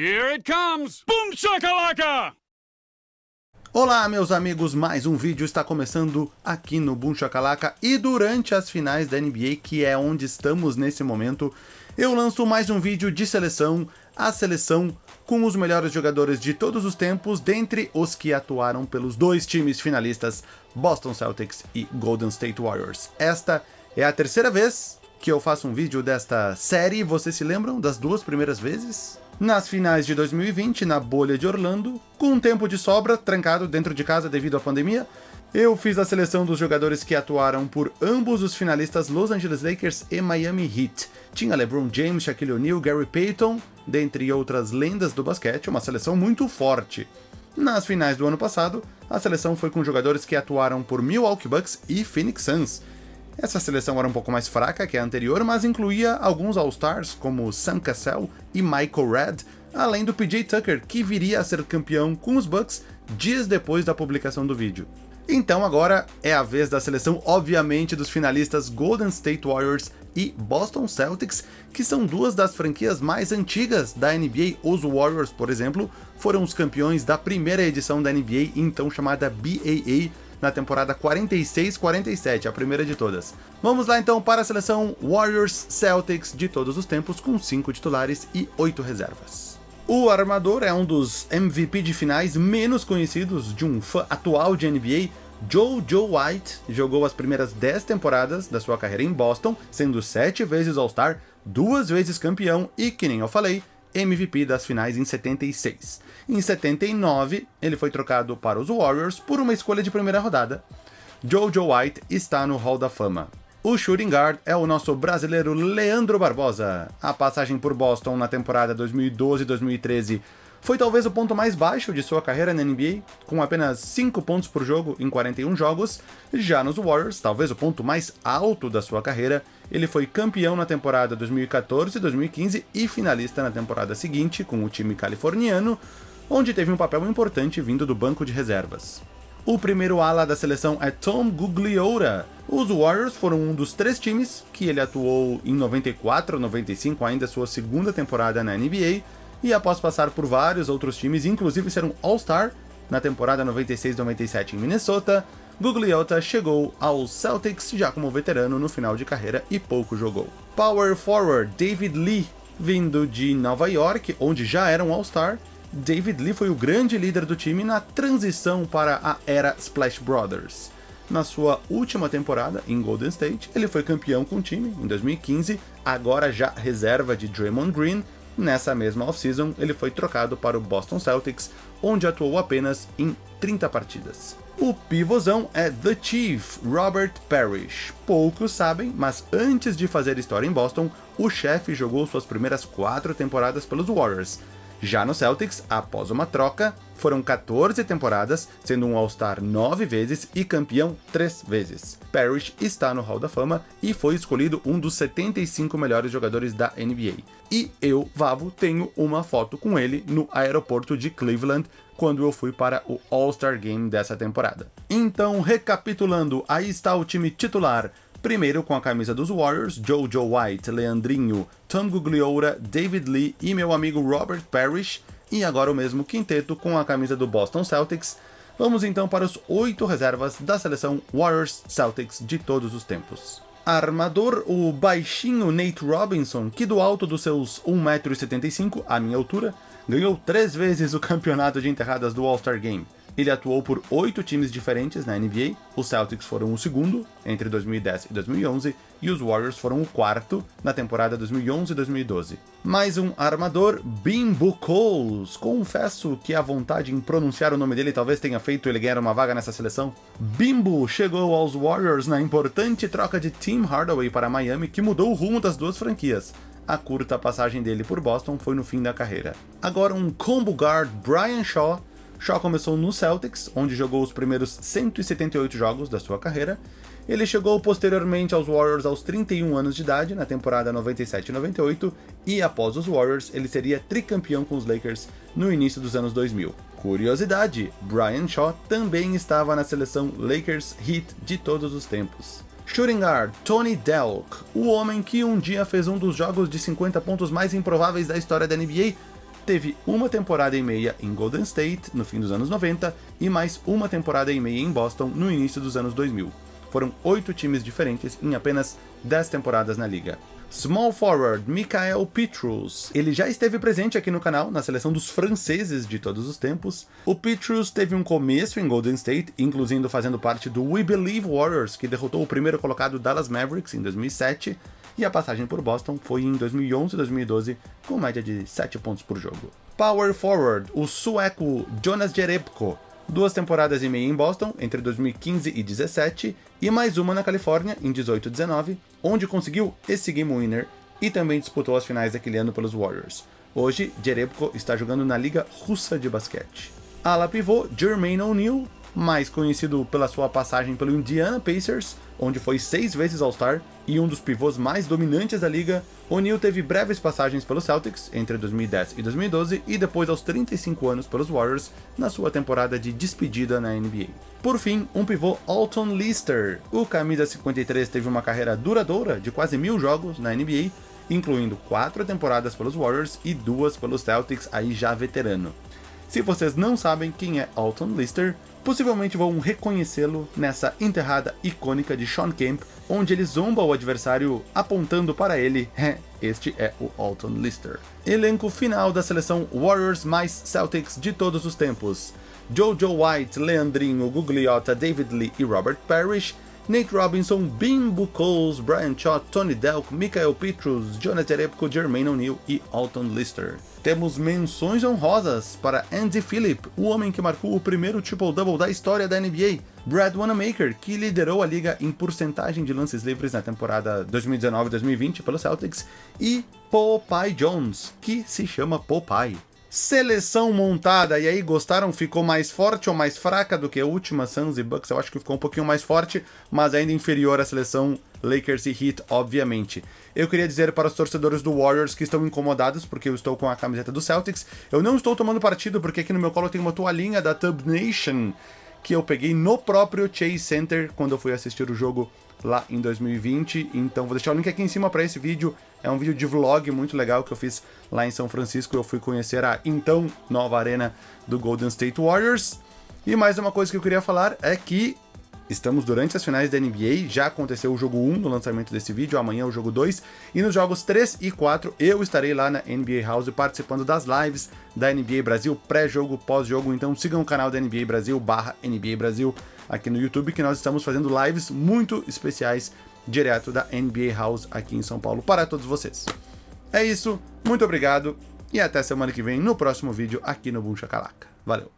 Here it comes! Boom shakalaka! Olá, meus amigos, mais um vídeo está começando aqui no Boom Shakalaka e durante as finais da NBA, que é onde estamos nesse momento, eu lanço mais um vídeo de seleção, a seleção com os melhores jogadores de todos os tempos, dentre os que atuaram pelos dois times finalistas, Boston Celtics e Golden State Warriors. Esta é a terceira vez que eu faço um vídeo desta série, vocês se lembram das duas primeiras vezes? Nas finais de 2020, na bolha de Orlando, com um tempo de sobra, trancado dentro de casa devido à pandemia, eu fiz a seleção dos jogadores que atuaram por ambos os finalistas Los Angeles Lakers e Miami Heat. Tinha LeBron James, Shaquille O'Neal, Gary Payton, dentre outras lendas do basquete, uma seleção muito forte. Nas finais do ano passado, a seleção foi com jogadores que atuaram por Milwaukee Bucks e Phoenix Suns, essa seleção era um pouco mais fraca que a anterior, mas incluía alguns All-Stars como Sam Cassell e Michael Redd, além do PJ Tucker, que viria a ser campeão com os Bucks dias depois da publicação do vídeo. Então agora é a vez da seleção, obviamente, dos finalistas Golden State Warriors e Boston Celtics, que são duas das franquias mais antigas da NBA. Os Warriors, por exemplo, foram os campeões da primeira edição da NBA, então chamada BAA, na temporada 46-47, a primeira de todas. Vamos lá então para a seleção Warriors Celtics de todos os tempos, com 5 titulares e 8 reservas. O armador é um dos MVP de finais menos conhecidos de um fã atual de NBA, Joe Joe White jogou as primeiras 10 temporadas da sua carreira em Boston, sendo 7 vezes All-Star, duas vezes campeão e, que nem eu falei, MVP das finais em 76. Em 79, ele foi trocado para os Warriors por uma escolha de primeira rodada. Jojo White está no Hall da Fama. O shooting guard é o nosso brasileiro Leandro Barbosa. A passagem por Boston na temporada 2012-2013 foi talvez o ponto mais baixo de sua carreira na NBA, com apenas 5 pontos por jogo em 41 jogos. Já nos Warriors, talvez o ponto mais alto da sua carreira, ele foi campeão na temporada 2014-2015 e finalista na temporada seguinte com o time californiano, onde teve um papel importante vindo do banco de reservas. O primeiro ala da seleção é Tom Gugliola. Os Warriors foram um dos três times que ele atuou em 94-95, ainda sua segunda temporada na NBA, e após passar por vários outros times, inclusive ser um All-Star na temporada 96-97 em Minnesota, Gugliotta chegou aos Celtics já como veterano no final de carreira e pouco jogou. Power forward David Lee, vindo de Nova York, onde já era um All-Star, David Lee foi o grande líder do time na transição para a era Splash Brothers. Na sua última temporada em Golden State, ele foi campeão com o time em 2015, agora já reserva de Draymond Green, Nessa mesma off-season, ele foi trocado para o Boston Celtics, onde atuou apenas em 30 partidas. O pivôzão é The Chief, Robert Parrish. Poucos sabem, mas antes de fazer história em Boston, o chefe jogou suas primeiras quatro temporadas pelos Warriors, já no Celtics, após uma troca, foram 14 temporadas, sendo um All-Star 9 vezes e campeão 3 vezes. Parrish está no Hall da Fama e foi escolhido um dos 75 melhores jogadores da NBA. E eu, Vavo, tenho uma foto com ele no aeroporto de Cleveland, quando eu fui para o All-Star Game dessa temporada. Então, recapitulando, aí está o time titular. Primeiro com a camisa dos Warriors, Jojo White, Leandrinho, Tom Gugliola, David Lee e meu amigo Robert Parrish, e agora o mesmo quinteto com a camisa do Boston Celtics. Vamos então para os oito reservas da seleção Warriors Celtics de todos os tempos. Armador, o baixinho Nate Robinson, que do alto dos seus 1,75m, a minha altura, ganhou três vezes o campeonato de enterradas do All-Star Game. Ele atuou por oito times diferentes na NBA, os Celtics foram o segundo entre 2010 e 2011 e os Warriors foram o quarto na temporada 2011 e 2012. Mais um armador, Bimbo Coles. Confesso que a vontade em pronunciar o nome dele talvez tenha feito ele ganhar uma vaga nessa seleção. Bimbo chegou aos Warriors na importante troca de Tim Hardaway para Miami que mudou o rumo das duas franquias a curta passagem dele por Boston foi no fim da carreira. Agora um combo guard Brian Shaw Shaw começou no Celtics, onde jogou os primeiros 178 jogos da sua carreira. Ele chegou posteriormente aos Warriors aos 31 anos de idade, na temporada 97 98, e após os Warriors, ele seria tricampeão com os Lakers no início dos anos 2000. Curiosidade, Brian Shaw também estava na seleção Lakers Heat de todos os tempos. Shooting guard Tony Delk, o homem que um dia fez um dos jogos de 50 pontos mais improváveis da história da NBA, teve uma temporada e meia em Golden State, no fim dos anos 90, e mais uma temporada e meia em Boston, no início dos anos 2000. Foram oito times diferentes em apenas 10 temporadas na liga. Small forward Mikael Petrus. Ele já esteve presente aqui no canal, na seleção dos franceses de todos os tempos. O Petrus teve um começo em Golden State, incluindo fazendo parte do We Believe Warriors, que derrotou o primeiro colocado Dallas Mavericks em 2007, e a passagem por Boston foi em 2011 e 2012, com média de 7 pontos por jogo. Power forward, o sueco Jonas Jerebko, duas temporadas e meia em Boston, entre 2015 e 17, e mais uma na Califórnia, em 18 e 19, onde conseguiu esse Game Winner e também disputou as finais daquele ano pelos Warriors. Hoje, Jerebko está jogando na Liga Russa de Basquete. Ala pivô Jermaine O'Neal, mais conhecido pela sua passagem pelo Indiana Pacers, onde foi seis vezes All-Star e um dos pivôs mais dominantes da liga, O'Neal teve breves passagens pelos Celtics entre 2010 e 2012 e depois aos 35 anos pelos Warriors na sua temporada de despedida na NBA. Por fim, um pivô Alton Lister. O camisa 53 teve uma carreira duradoura de quase mil jogos na NBA, incluindo quatro temporadas pelos Warriors e duas pelos Celtics, aí já veterano. Se vocês não sabem quem é Alton Lister, possivelmente vão reconhecê-lo nessa enterrada icônica de Sean Kemp, onde ele zomba o adversário apontando para ele, este é o Alton Lister. Elenco final da seleção Warriors mais Celtics de todos os tempos. Jojo White, Leandrinho, Gugliotta, David Lee e Robert Parrish, Nate Robinson, Bimbo Coles, Brian Shaw, Tony Delk, Michael Petrus, Jonathan Jerebko, Jermaine O'Neal e Alton Lister. Temos menções honrosas para Andy Phillip, o homem que marcou o primeiro triple-double da história da NBA, Brad Wanamaker, que liderou a liga em porcentagem de lances livres na temporada 2019-2020 pelo Celtics, e Popeye Jones, que se chama Popeye. Seleção montada, e aí gostaram? Ficou mais forte ou mais fraca do que a última Suns e Bucks? Eu acho que ficou um pouquinho mais forte, mas ainda inferior à seleção Lakers e Heat, obviamente. Eu queria dizer para os torcedores do Warriors que estão incomodados porque eu estou com a camiseta do Celtics. Eu não estou tomando partido porque aqui no meu colo tem uma toalhinha da Tub Nation que eu peguei no próprio Chase Center quando eu fui assistir o jogo lá em 2020. Então vou deixar o link aqui em cima para esse vídeo. É um vídeo de vlog muito legal que eu fiz lá em São Francisco. Eu fui conhecer a então nova arena do Golden State Warriors. E mais uma coisa que eu queria falar é que Estamos durante as finais da NBA, já aconteceu o jogo 1 no lançamento desse vídeo, amanhã o jogo 2, e nos jogos 3 e 4 eu estarei lá na NBA House participando das lives da NBA Brasil, pré-jogo, pós-jogo, então sigam o canal da NBA Brasil, barra NBA Brasil, aqui no YouTube, que nós estamos fazendo lives muito especiais direto da NBA House aqui em São Paulo para todos vocês. É isso, muito obrigado e até semana que vem no próximo vídeo aqui no Boom Chacalaca. Valeu!